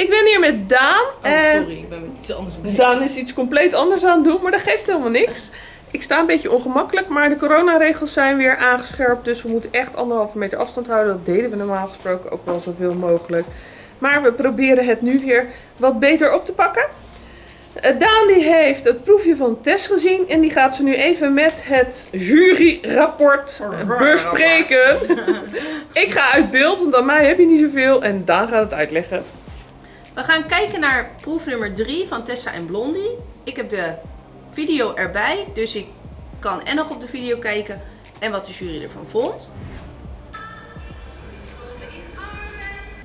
Ik ben hier met Daan. Oh, en sorry, ik ben met iets anders bezig. Daan is iets compleet anders aan het doen, maar dat geeft helemaal niks. Ik sta een beetje ongemakkelijk, maar de coronaregels zijn weer aangescherpt. Dus we moeten echt anderhalve meter afstand houden. Dat deden we normaal gesproken ook wel zoveel mogelijk. Maar we proberen het nu weer wat beter op te pakken. Eh, Daan die heeft het proefje van Tess gezien en die gaat ze nu even met het juryrapport bespreken. Ik ga uit beeld, want aan mij heb je niet zoveel en Daan gaat het uitleggen. We gaan kijken naar proef nummer 3 van Tessa en Blondie. Ik heb de video erbij, dus ik kan en nog op de video kijken en wat de jury ervan vond.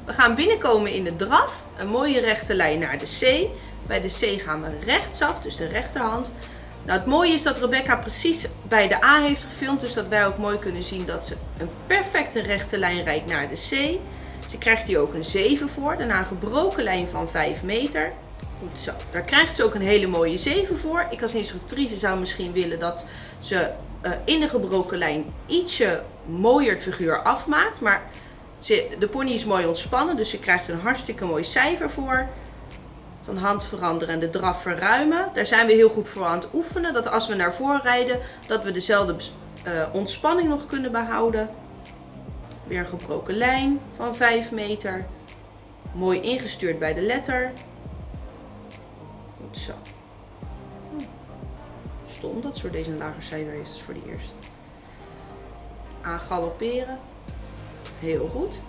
We gaan binnenkomen in de draf, een mooie rechte lijn naar de C. Bij de C gaan we rechtsaf, dus de rechterhand. Nou, het mooie is dat Rebecca precies bij de A heeft gefilmd, dus dat wij ook mooi kunnen zien dat ze een perfecte rechte lijn rijdt naar de C. Ze krijgt hier ook een 7 voor, daarna een gebroken lijn van 5 meter. Goed zo, daar krijgt ze ook een hele mooie 7 voor. Ik als instructrice zou misschien willen dat ze uh, in de gebroken lijn ietsje mooier het figuur afmaakt, maar ze, de pony is mooi ontspannen, dus ze krijgt een hartstikke mooi cijfer voor van hand veranderen en de draf verruimen. Daar zijn we heel goed voor aan het oefenen. Dat als we naar voren rijden, dat we dezelfde uh, ontspanning nog kunnen behouden. Weer een gebroken lijn van 5 meter. Mooi ingestuurd bij de letter. Goed zo. Hm. Stom dat soort deze een lager cijfer voor de eerste. Aan galopperen. Heel goed.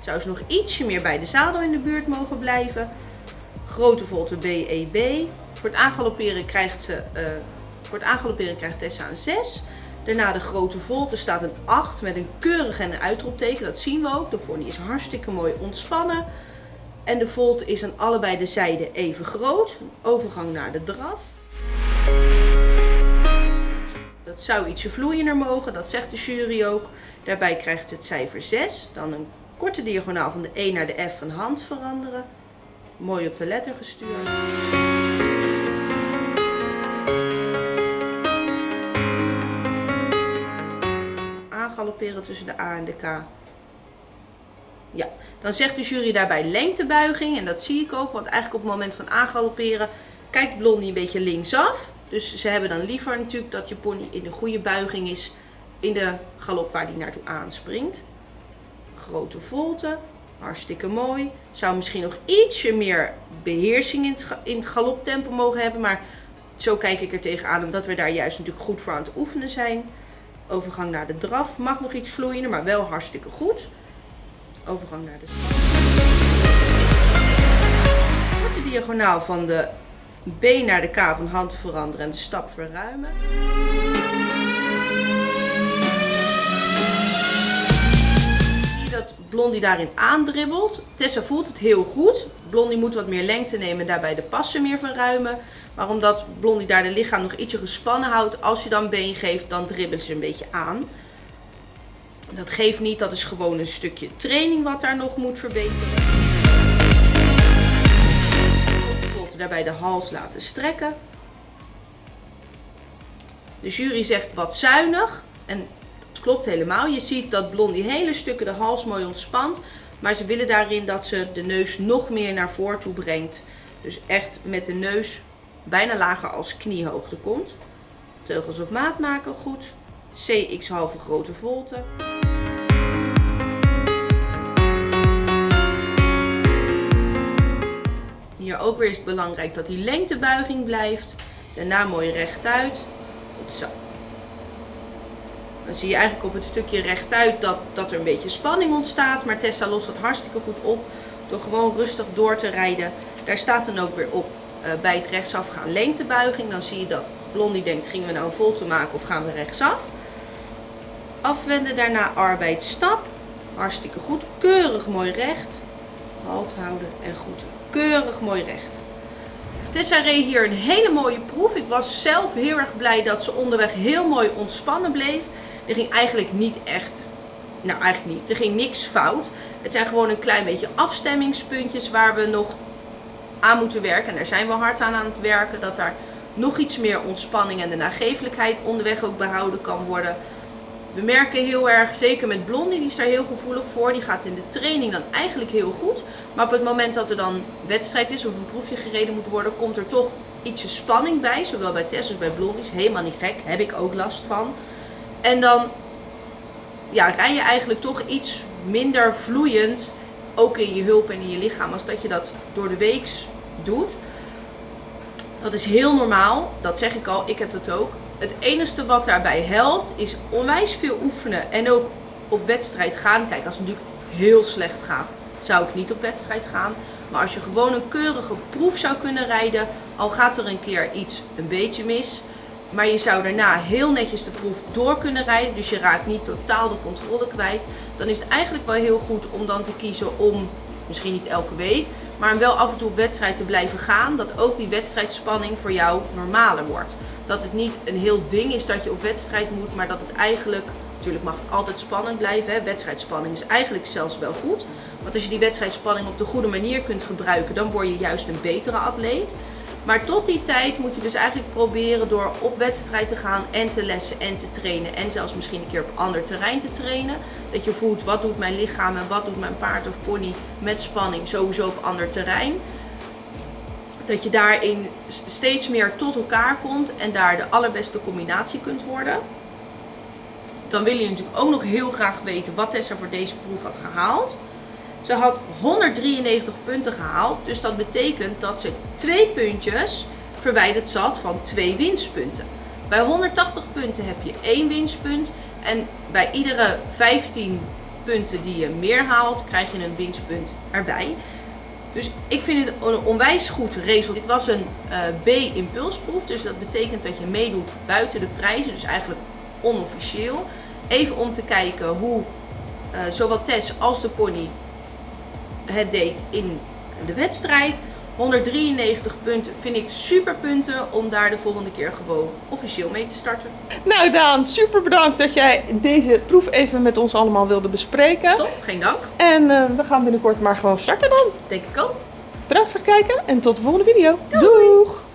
Zou ze nog ietsje meer bij de zadel in de buurt mogen blijven grote volte BEB. Voor het aangalopperen krijgt, ze, uh, voor het aangalopperen krijgt Tessa een 6. Daarna de grote volte staat een 8 met een keurig en een uitroepteken. Dat zien we ook. De pony is hartstikke mooi ontspannen. En de volte is aan allebei de zijden even groot. Overgang naar de draf. Dat zou ietsje vloeiender mogen, dat zegt de jury ook. Daarbij krijgt het cijfer 6. Dan een korte diagonaal van de E naar de F van hand veranderen. Mooi op de letter gestuurd. Aangalopperen tussen de A en de K. Ja, dan zegt de jury daarbij lengtebuiging. En dat zie ik ook, want eigenlijk op het moment van aangalopperen kijkt Blondie een beetje linksaf. Dus ze hebben dan liever natuurlijk dat je pony in de goede buiging is in de galop waar die naartoe aanspringt. Grote volte, Hartstikke mooi. Zou misschien nog ietsje meer beheersing in het, in het galoptempo mogen hebben. Maar zo kijk ik er tegenaan. Omdat we daar juist natuurlijk goed voor aan het oefenen zijn. Overgang naar de draf. Mag nog iets vloeiender, maar wel hartstikke goed. Overgang naar de stap. Korte diagonaal van de B naar de K van hand veranderen en de stap verruimen. Blondie daarin aandribbelt. Tessa voelt het heel goed. Blondie moet wat meer lengte nemen en daarbij de passen meer verruimen. Maar omdat Blondie daar de lichaam nog ietsje gespannen houdt, als je dan been geeft, dan dribbelt ze een beetje aan. Dat geeft niet, dat is gewoon een stukje training wat daar nog moet verbeteren. Bijvoorbeeld daarbij de hals laten strekken. De jury zegt wat zuinig. En klopt helemaal. Je ziet dat Blondie hele stukken de hals mooi ontspant. Maar ze willen daarin dat ze de neus nog meer naar voren toe brengt. Dus echt met de neus bijna lager als kniehoogte komt. Teugels op maat maken, goed. CX halve grote volte. Hier ook weer is het belangrijk dat die lengtebuiging blijft. Daarna mooi rechtuit. Goed zo. Dan zie je eigenlijk op het stukje rechtuit dat, dat er een beetje spanning ontstaat. Maar Tessa lost dat hartstikke goed op door gewoon rustig door te rijden. Daar staat dan ook weer op bij het rechtsaf gaan lengtebuiging. Dan zie je dat Blondie denkt, gingen we nou een volte maken of gaan we rechtsaf? Afwenden, daarna arbeidsstap. Hartstikke goed. Keurig mooi recht. Halt houden en goed. Keurig mooi recht. Tessa reed hier een hele mooie proef. Ik was zelf heel erg blij dat ze onderweg heel mooi ontspannen bleef. Er ging eigenlijk niet echt, nou eigenlijk niet, er ging niks fout. Het zijn gewoon een klein beetje afstemmingspuntjes waar we nog aan moeten werken. En daar zijn we hard aan aan het werken, dat daar nog iets meer ontspanning en de nagevelijkheid onderweg ook behouden kan worden. we merken heel erg, zeker met Blondie, die is daar heel gevoelig voor. Die gaat in de training dan eigenlijk heel goed. Maar op het moment dat er dan wedstrijd is of een proefje gereden moet worden, komt er toch ietsje spanning bij. Zowel bij Tess als bij Blondie. Is helemaal niet gek, heb ik ook last van. En dan ja, rij je eigenlijk toch iets minder vloeiend, ook in je hulp en in je lichaam, als dat je dat door de weeks doet. Dat is heel normaal, dat zeg ik al, ik heb dat ook. Het enige wat daarbij helpt is onwijs veel oefenen en ook op wedstrijd gaan. Kijk, als het natuurlijk heel slecht gaat, zou ik niet op wedstrijd gaan. Maar als je gewoon een keurige proef zou kunnen rijden, al gaat er een keer iets een beetje mis, maar je zou daarna heel netjes de proef door kunnen rijden, dus je raakt niet totaal de controle kwijt, dan is het eigenlijk wel heel goed om dan te kiezen om, misschien niet elke week, maar wel af en toe op wedstrijd te blijven gaan, dat ook die wedstrijdspanning voor jou normaler wordt. Dat het niet een heel ding is dat je op wedstrijd moet, maar dat het eigenlijk, natuurlijk mag het altijd spannend blijven, hè? wedstrijdspanning is eigenlijk zelfs wel goed. Want als je die wedstrijdspanning op de goede manier kunt gebruiken, dan word je juist een betere atleet. Maar tot die tijd moet je dus eigenlijk proberen door op wedstrijd te gaan en te lessen en te trainen. En zelfs misschien een keer op ander terrein te trainen. Dat je voelt wat doet mijn lichaam en wat doet mijn paard of pony met spanning sowieso op ander terrein. Dat je daarin steeds meer tot elkaar komt en daar de allerbeste combinatie kunt worden. Dan wil je natuurlijk ook nog heel graag weten wat Tessa voor deze proef had gehaald. Ze had 193 punten gehaald, dus dat betekent dat ze twee puntjes verwijderd zat van twee winstpunten. Bij 180 punten heb je één winstpunt en bij iedere 15 punten die je meer haalt, krijg je een winstpunt erbij. Dus ik vind het een onwijs goed resultaat. Dit was een uh, B-impulsproef, dus dat betekent dat je meedoet buiten de prijzen, dus eigenlijk onofficieel. Even om te kijken hoe uh, zowel Tess als de pony het deed in de wedstrijd. 193 punten vind ik super punten om daar de volgende keer gewoon officieel mee te starten. Nou Daan, super bedankt dat jij deze proef even met ons allemaal wilde bespreken. Top, geen dank. En uh, we gaan binnenkort maar gewoon starten dan. Denk ik ook. Bedankt voor het kijken en tot de volgende video. Doei. Doeg!